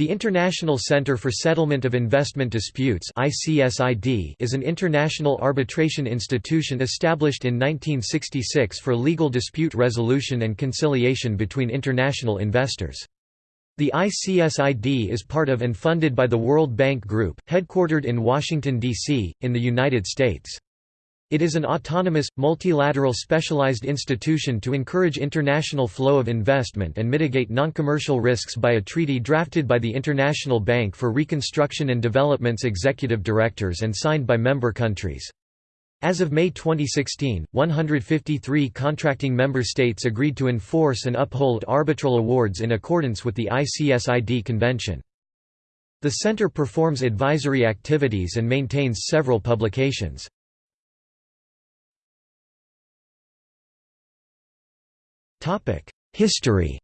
The International Center for Settlement of Investment Disputes is an international arbitration institution established in 1966 for legal dispute resolution and conciliation between international investors. The ICSID is part of and funded by the World Bank Group, headquartered in Washington, D.C., in the United States. It is an autonomous, multilateral specialized institution to encourage international flow of investment and mitigate non-commercial risks by a treaty drafted by the International Bank for Reconstruction and Development's executive directors and signed by member countries. As of May 2016, 153 contracting member states agreed to enforce and uphold arbitral awards in accordance with the ICSID convention. The Center performs advisory activities and maintains several publications. History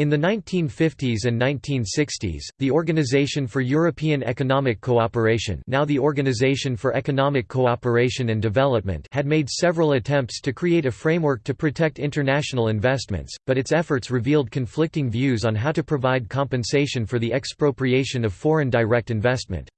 In the 1950s and 1960s, the Organization for European Economic Cooperation now the Organization for Economic Cooperation and Development had made several attempts to create a framework to protect international investments, but its efforts revealed conflicting views on how to provide compensation for the expropriation of foreign direct investment.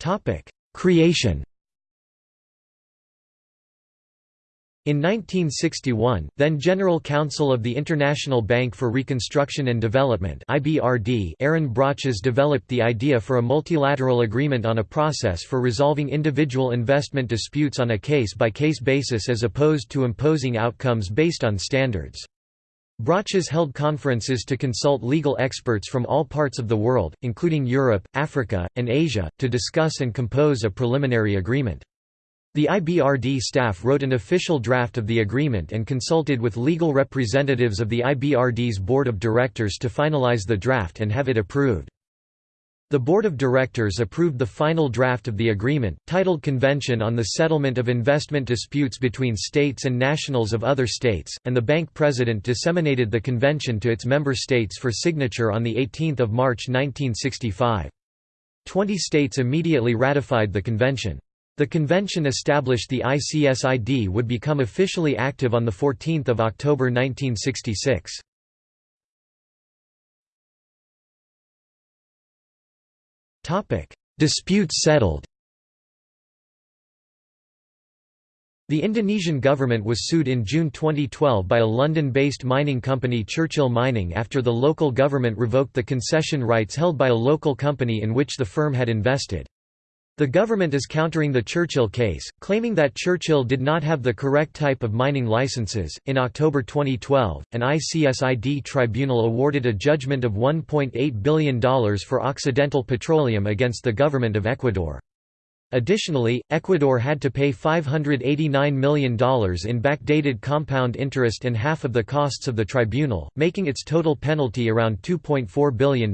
Topic: Creation. In 1961, then General Counsel of the International Bank for Reconstruction and Development (IBRD), Aron Broches developed the idea for a multilateral agreement on a process for resolving individual investment disputes on a case-by-case -case basis as opposed to imposing outcomes based on standards. Broches held conferences to consult legal experts from all parts of the world, including Europe, Africa, and Asia, to discuss and compose a preliminary agreement. The IBRD staff wrote an official draft of the agreement and consulted with legal representatives of the IBRD's board of directors to finalize the draft and have it approved. The Board of Directors approved the final draft of the agreement, titled Convention on the Settlement of Investment Disputes Between States and Nationals of Other States, and the bank president disseminated the convention to its member states for signature on 18 March 1965. Twenty states immediately ratified the convention. The convention established the ICSID would become officially active on 14 October 1966. Disputes settled The Indonesian government was sued in June 2012 by a London-based mining company Churchill Mining after the local government revoked the concession rights held by a local company in which the firm had invested. The government is countering the Churchill case, claiming that Churchill did not have the correct type of mining licenses. In October 2012, an ICSID tribunal awarded a judgment of $1.8 billion for Occidental Petroleum against the government of Ecuador. Additionally, Ecuador had to pay $589 million in backdated compound interest and half of the costs of the tribunal, making its total penalty around $2.4 billion.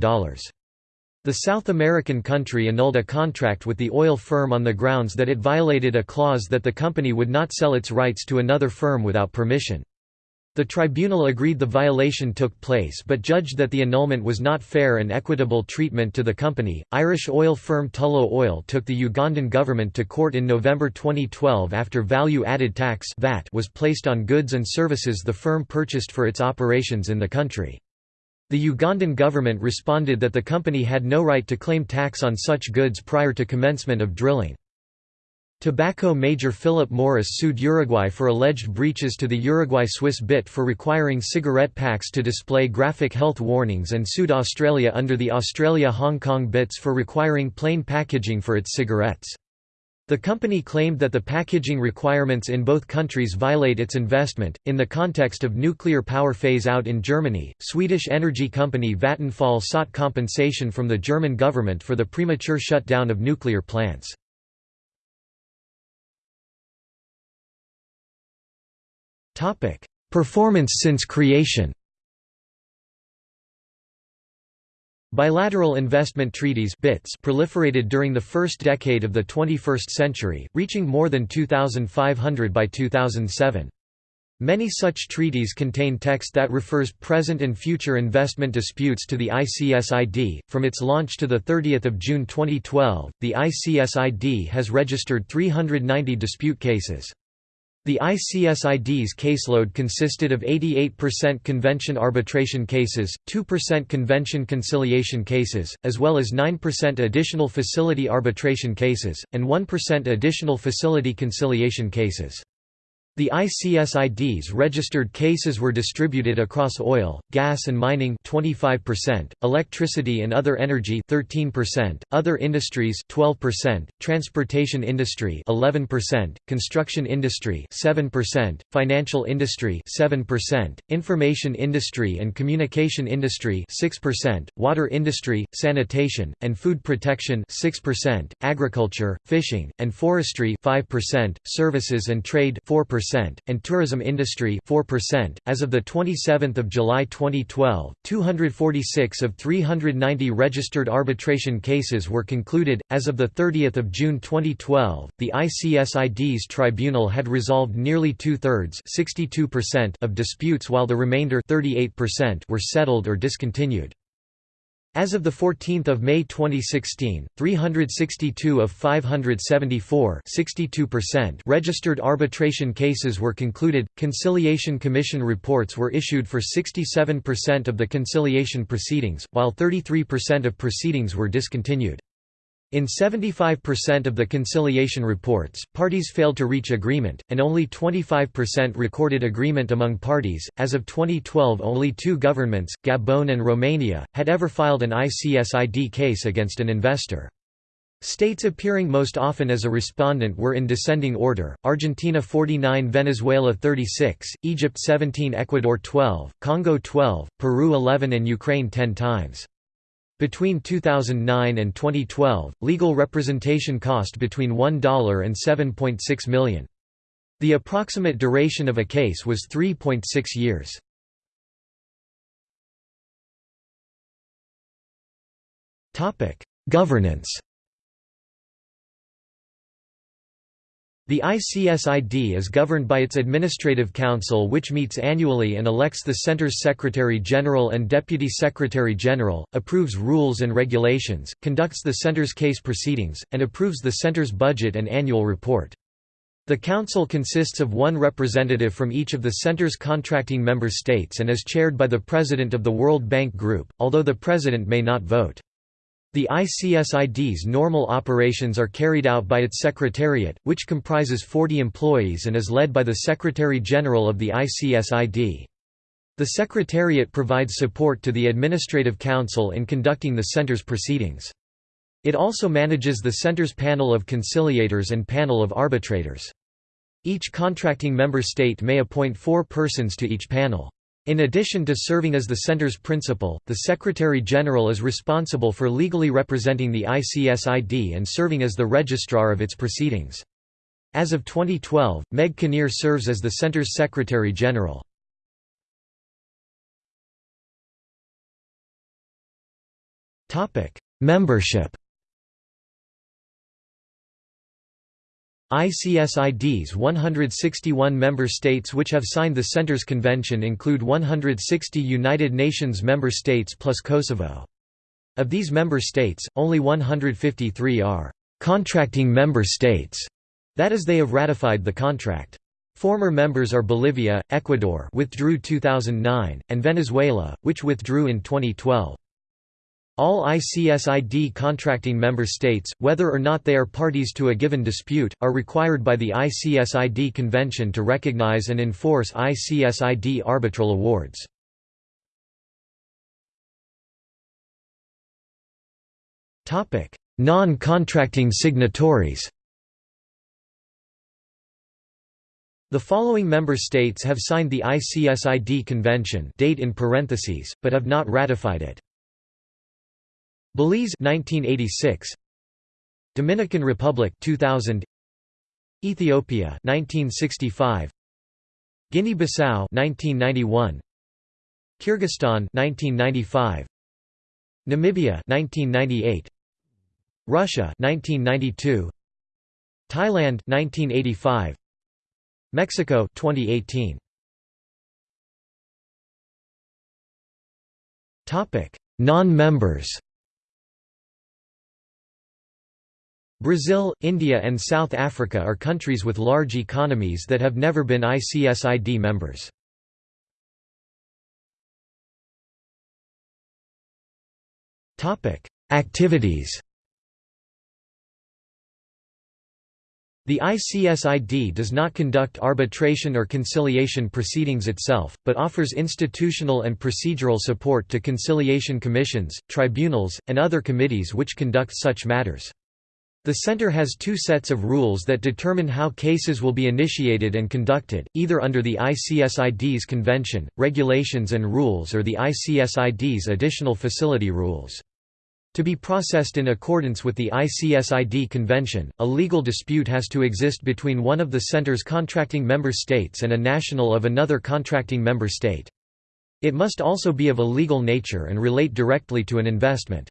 The South American country annulled a contract with the oil firm on the grounds that it violated a clause that the company would not sell its rights to another firm without permission. The tribunal agreed the violation took place but judged that the annulment was not fair and equitable treatment to the company. Irish oil firm Tullow Oil took the Ugandan government to court in November 2012 after value added tax (VAT) was placed on goods and services the firm purchased for its operations in the country. The Ugandan government responded that the company had no right to claim tax on such goods prior to commencement of drilling. Tobacco major Philip Morris sued Uruguay for alleged breaches to the Uruguay-Swiss BIT for requiring cigarette packs to display graphic health warnings and sued Australia under the Australia-Hong Kong BITs for requiring plain packaging for its cigarettes. The company claimed that the packaging requirements in both countries violate its investment. In the context of nuclear power phase out in Germany, Swedish energy company Vattenfall sought compensation from the German government for the premature shutdown of nuclear plants. Performance since creation. Bilateral investment treaties BITs proliferated during the first decade of the 21st century, reaching more than 2,500 by 2007. Many such treaties contain text that refers present and future investment disputes to the ICSID. From its launch to the 30th of June 2012, the ICSID has registered 390 dispute cases. The ICSID's caseload consisted of 88% convention arbitration cases, 2% convention conciliation cases, as well as 9% additional facility arbitration cases, and 1% additional facility conciliation cases. The ICSID's registered cases were distributed across oil, gas and mining 25%, electricity and other energy 13%, other industries 12%, transportation industry 11%, construction industry 7%, financial industry 7%, information industry and communication industry 6%, water industry, sanitation, and food protection 6%, agriculture, fishing, and forestry 5%, services and trade 4% and tourism industry 4%. As of the 27th of July 2012, 246 of 390 registered arbitration cases were concluded. As of the 30th of June 2012, the ICSID's tribunal had resolved nearly two-thirds (62%) of disputes while the remainder (38%) were settled or discontinued. As of 14 May 2016, 362 of 574 registered arbitration cases were concluded. Conciliation Commission reports were issued for 67% of the conciliation proceedings, while 33% of proceedings were discontinued. In 75% of the conciliation reports, parties failed to reach agreement, and only 25% recorded agreement among parties. As of 2012, only two governments, Gabon and Romania, had ever filed an ICSID case against an investor. States appearing most often as a respondent were in descending order, Argentina 49 Venezuela 36, Egypt 17 Ecuador 12, Congo 12, Peru 11 and Ukraine 10 times. Between 2009 and 2012, legal representation cost between $1 and 7.6 million. The approximate duration of a case was 3.6 years. Governance The ICSID is governed by its Administrative Council which meets annually and elects the Center's Secretary-General and Deputy Secretary-General, approves rules and regulations, conducts the Center's case proceedings, and approves the Center's budget and annual report. The Council consists of one representative from each of the Center's contracting member states and is chaired by the President of the World Bank Group, although the President may not vote. The ICSID's normal operations are carried out by its Secretariat, which comprises 40 employees and is led by the Secretary-General of the ICSID. The Secretariat provides support to the Administrative Council in conducting the Center's proceedings. It also manages the Center's panel of conciliators and panel of arbitrators. Each contracting member state may appoint four persons to each panel. In addition to serving as the center's principal, the Secretary-General is responsible for legally representing the ICSID and serving as the registrar of its proceedings. As of 2012, Meg Kinnear serves as the center's Secretary-General. Membership ICSID's 161 member states which have signed the Center's Convention include 160 United Nations member states plus Kosovo. Of these member states, only 153 are «contracting member states», that is they have ratified the contract. Former members are Bolivia, Ecuador withdrew 2009, and Venezuela, which withdrew in 2012. All ICSID contracting member states, whether or not they are parties to a given dispute, are required by the ICSID Convention to recognize and enforce ICSID arbitral awards. Non-contracting signatories The following member states have signed the ICSID Convention date in parentheses, but have not ratified it. Belize 1986 Dominican Republic 2000 Ethiopia 1965 Guinea-Bissau 1991 Kyrgyzstan 1995 Namibia 1998 Russia 1992 Thailand 1985 Mexico 2018 Topic Non-members Brazil, India and South Africa are countries with large economies that have never been ICSID members. Activities The ICSID does not conduct arbitration or conciliation proceedings itself, but offers institutional and procedural support to conciliation commissions, tribunals, and other committees which conduct such matters. The Center has two sets of rules that determine how cases will be initiated and conducted, either under the ICSID's convention, regulations and rules or the ICSID's additional facility rules. To be processed in accordance with the ICSID convention, a legal dispute has to exist between one of the Center's contracting member states and a national of another contracting member state. It must also be of a legal nature and relate directly to an investment.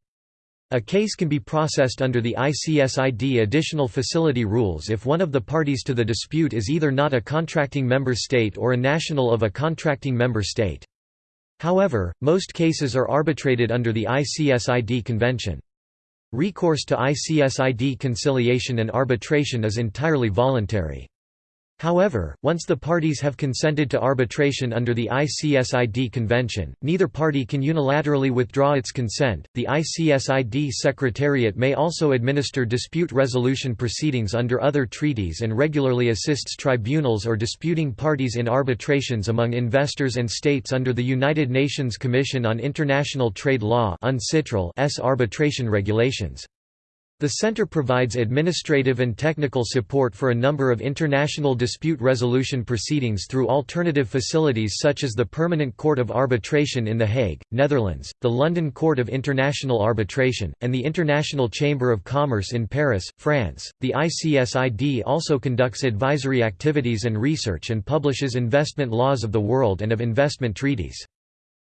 A case can be processed under the ICSID additional facility rules if one of the parties to the dispute is either not a contracting member state or a national of a contracting member state. However, most cases are arbitrated under the ICSID convention. Recourse to ICSID conciliation and arbitration is entirely voluntary. However, once the parties have consented to arbitration under the ICSID convention, neither party can unilaterally withdraw its consent. The ICSID Secretariat may also administer dispute resolution proceedings under other treaties and regularly assists tribunals or disputing parties in arbitrations among investors and states under the United Nations Commission on International Trade Law S arbitration regulations. The center provides administrative and technical support for a number of international dispute resolution proceedings through alternative facilities such as the Permanent Court of Arbitration in The Hague, Netherlands, the London Court of International Arbitration, and the International Chamber of Commerce in Paris, France. The ICSID also conducts advisory activities and research and publishes investment laws of the world and of investment treaties.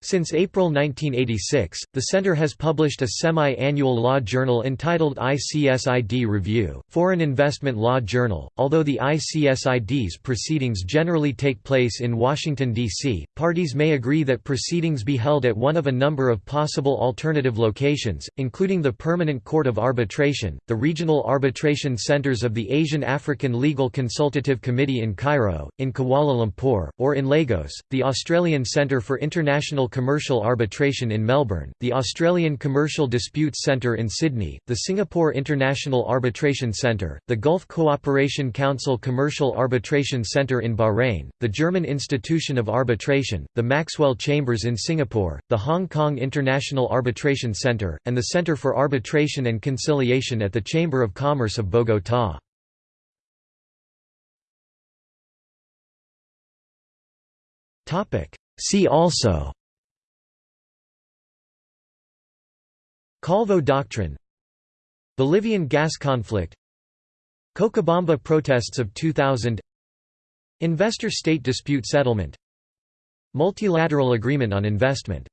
Since April 1986, the Center has published a semi-annual law journal entitled ICSID Review, Foreign Investment Law Journal. Although the ICSID's proceedings generally take place in Washington, D.C., parties may agree that proceedings be held at one of a number of possible alternative locations, including the Permanent Court of Arbitration, the regional arbitration centers of the Asian African Legal Consultative Committee in Cairo, in Kuala Lumpur, or in Lagos, the Australian Centre for International Commercial Arbitration in Melbourne, the Australian Commercial Disputes Centre in Sydney, the Singapore International Arbitration Centre, the Gulf Cooperation Council Commercial Arbitration Centre in Bahrain, the German Institution of Arbitration, the Maxwell Chambers in Singapore, the Hong Kong International Arbitration Centre, and the Centre for Arbitration and Conciliation at the Chamber of Commerce of Bogotá. See also Calvo Doctrine. Bolivian gas conflict. Cochabamba protests of 2000 Investor-state dispute settlement. Multilateral agreement on investment